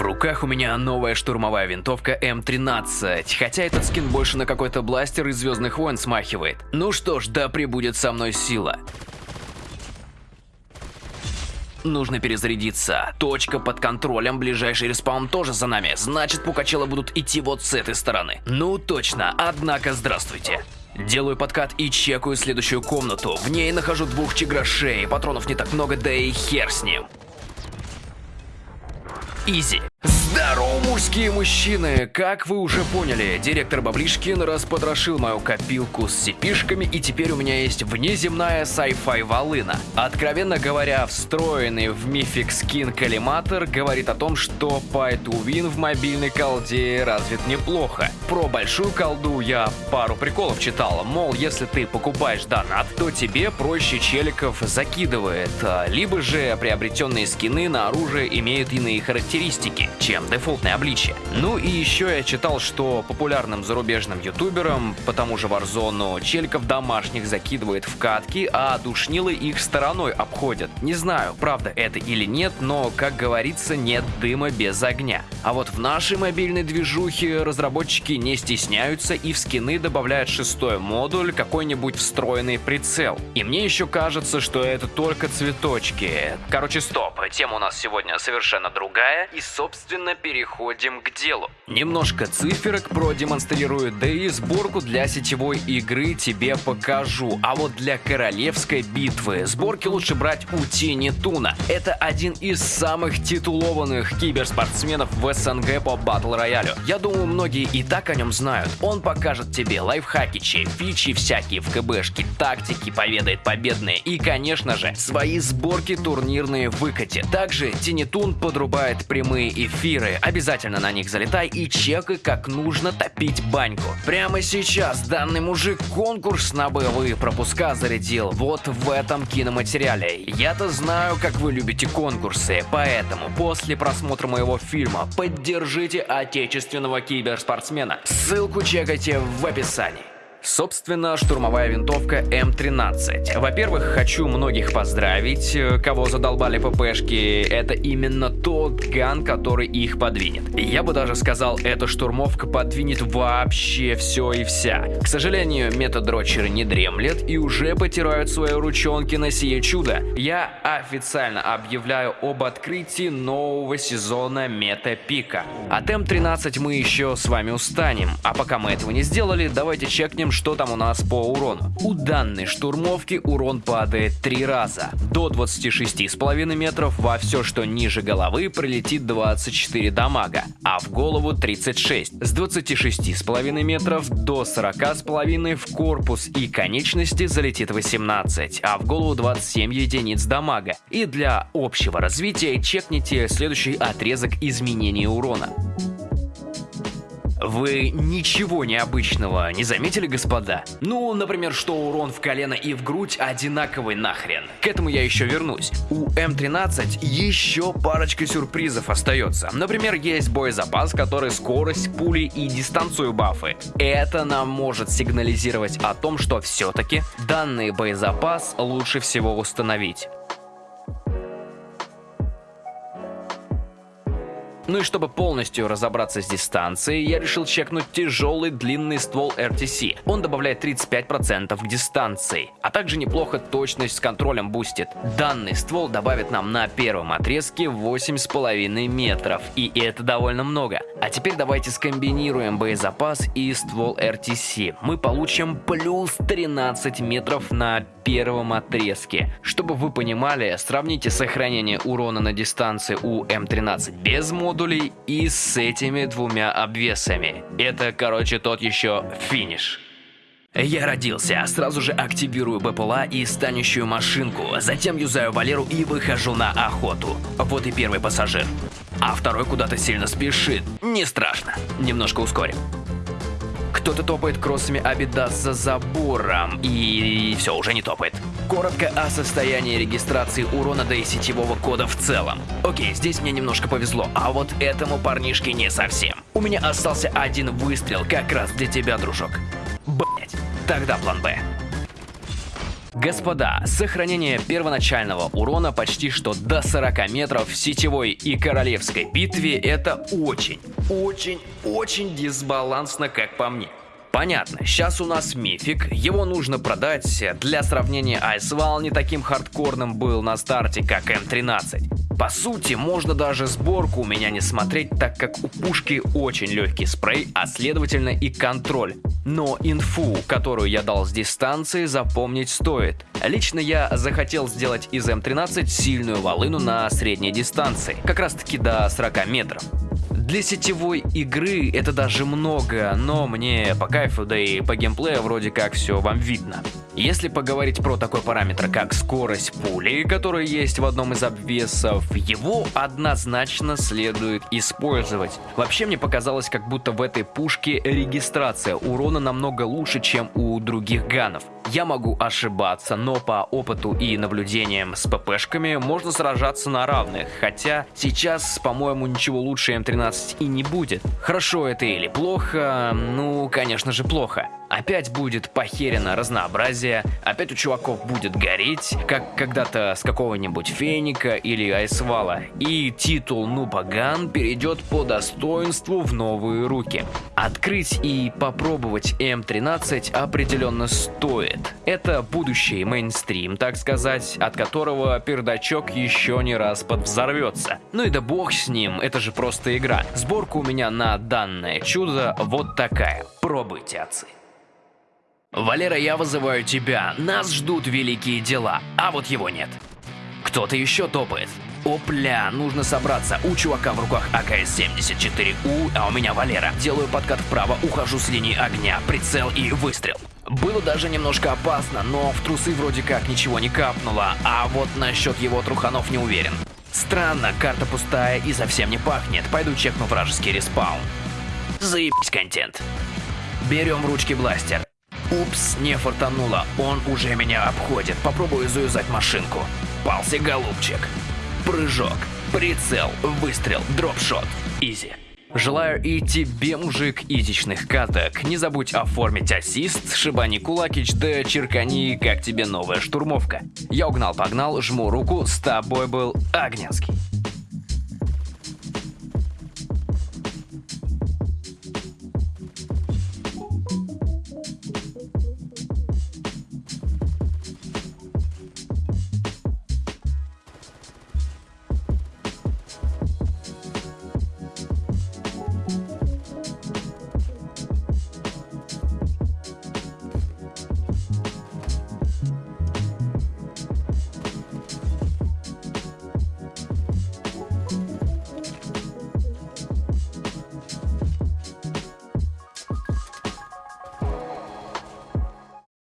В руках у меня новая штурмовая винтовка М13, хотя этот скин больше на какой-то бластер из Звездных войн смахивает. Ну что ж, да пребудет со мной сила. Нужно перезарядиться. Точка под контролем, ближайший респаун тоже за нами. Значит, пукачелы будут идти вот с этой стороны. Ну точно, однако здравствуйте. Делаю подкат и чекаю следующую комнату. В ней нахожу двух чиграшей, патронов не так много, да и хер с ним. Изи. Здорово, мужские мужчины! Как вы уже поняли, директор Баблишкин распотрошил мою копилку с сипишками, и теперь у меня есть внеземная sci-fi волына. Откровенно говоря, встроенный в мифик скин коллиматор говорит о том, что Win в мобильной колде развит неплохо. Про большую колду я пару приколов читал, мол, если ты покупаешь донат, то тебе проще челиков закидывает, а, либо же приобретенные скины на оружие имеют иные характеристики, чем чем обличие. Ну и еще я читал, что популярным зарубежным ютуберам по тому же Warzone челиков домашних закидывает в катки, а душнилы их стороной обходят. Не знаю, правда это или нет, но, как говорится, нет дыма без огня. А вот в нашей мобильной движухе разработчики не стесняются и в скины добавляют шестой модуль, какой-нибудь встроенный прицел. И мне еще кажется, что это только цветочки. Короче, стоп, тема у нас сегодня совершенно другая и, собственно, плавно переходим к делу. Немножко циферок продемонстрирую, да и сборку для сетевой игры тебе покажу. А вот для королевской битвы сборки лучше брать у Тени Туна. Это один из самых титулованных киберспортсменов в СНГ по батл роялю. Я думаю, многие и так о нем знают. Он покажет тебе лайфхакичи, фичи всякие в КБшке, тактики, поведает победные и, конечно же, свои сборки турнирные выкати. Также Тинитун подрубает прямые эфиры эфиры, обязательно на них залетай и чекай, как нужно топить баньку. Прямо сейчас данный мужик конкурс на боевые пропуска зарядил вот в этом киноматериале. Я-то знаю, как вы любите конкурсы, поэтому после просмотра моего фильма поддержите отечественного киберспортсмена. Ссылку чекайте в описании. Собственно, штурмовая винтовка М13. Во-первых, хочу многих поздравить, э, кого задолбали ППшки. Это именно тот ган, который их подвинет. Я бы даже сказал, эта штурмовка подвинет вообще все и вся. К сожалению, метадрочеры не дремлет и уже потирают свои ручонки на сие чудо. Я официально объявляю об открытии нового сезона метапика. От М13 мы еще с вами устанем, а пока мы этого не сделали, давайте чекнем что там у нас по урону. У данной штурмовки урон падает три раза. До 26,5 метров во все, что ниже головы, прилетит 24 дамага, а в голову 36. С 26,5 метров до 40,5 в корпус и конечности залетит 18, а в голову 27 единиц дамага. И для общего развития чекните следующий отрезок изменения урона. Вы ничего необычного не заметили, господа? Ну, например, что урон в колено и в грудь одинаковый нахрен. К этому я еще вернусь. У М13 еще парочка сюрпризов остается. Например, есть боезапас, который скорость, пули и дистанцию бафы. Это нам может сигнализировать о том, что все-таки данный боезапас лучше всего установить. Ну и чтобы полностью разобраться с дистанцией, я решил чекнуть тяжелый длинный ствол RTC. Он добавляет 35% к дистанции, а также неплохо точность с контролем бустит. Данный ствол добавит нам на первом отрезке 8,5 метров, и это довольно много. А теперь давайте скомбинируем боезапас и ствол RTC. Мы получим плюс 13 метров на первом отрезке. Чтобы вы понимали, сравните сохранение урона на дистанции у М13 без мода модулей и с этими двумя обвесами. Это, короче, тот еще финиш. Я родился, сразу же активирую БПЛА и станущую машинку, затем юзаю Валеру и выхожу на охоту. Вот и первый пассажир. А второй куда-то сильно спешит. Не страшно. Немножко ускорим. Кто-то топает кроссами Абидас за забором, и все, уже не топает. Коротко о состоянии регистрации урона да и сетевого кода в целом. Окей, здесь мне немножко повезло, а вот этому парнишке не совсем. У меня остался один выстрел как раз для тебя, дружок. Блять, тогда план Б. Господа, сохранение первоначального урона почти что до 40 метров в сетевой и королевской битве это очень, очень, очень дисбалансно, как по мне. Понятно, сейчас у нас мифик, его нужно продать. Для сравнения, Айсвал не таким хардкорным был на старте, как М13. По сути, можно даже сборку у меня не смотреть, так как у пушки очень легкий спрей, а следовательно и контроль. Но инфу, которую я дал с дистанции, запомнить стоит. Лично я захотел сделать из М13 сильную волыну на средней дистанции, как раз таки до 40 метров. Для сетевой игры это даже много, но мне по кайфу, да и по геймплею вроде как все вам видно. Если поговорить про такой параметр, как скорость пули, который есть в одном из обвесов, его однозначно следует использовать. Вообще мне показалось, как будто в этой пушке регистрация урона намного лучше, чем у других ганов. Я могу ошибаться, но по опыту и наблюдениям с ППшками можно сражаться на равных, хотя сейчас, по-моему, ничего лучше М13 и не будет. Хорошо это или плохо? Ну, конечно же, плохо. Опять будет похерено разнообразие, опять у чуваков будет гореть, как когда-то с какого-нибудь Феника или Айсвала, и титул Нубаган перейдет по достоинству в новые руки. Открыть и попробовать М13 определенно стоит. Это будущий мейнстрим, так сказать, от которого пердачок еще не раз подвзорвется. Ну и да бог с ним, это же просто игра. Сборка у меня на данное чудо вот такая. Пробуйте, отцы. Валера, я вызываю тебя. Нас ждут великие дела, а вот его нет. Кто-то еще топает. Опля, нужно собраться. У чувака в руках АКС-74У, а у меня Валера. Делаю подкат вправо, ухожу с линии огня, прицел и выстрел. Было даже немножко опасно, но в трусы вроде как ничего не капнуло, а вот насчет его труханов не уверен. Странно, карта пустая и совсем не пахнет. Пойду чекну вражеский респаун. Заебись контент. Берем в ручки бластер. Упс, не фартануло, он уже меня обходит. Попробую заюзать машинку. Попался голубчик. Прыжок, прицел, выстрел, drop shot. Easy. Желаю и тебе, мужик, изичных каток. Не забудь оформить ассист, шибани кулакич, да черкани, как тебе новая штурмовка. Я угнал-погнал, жму руку, с тобой был Огненский.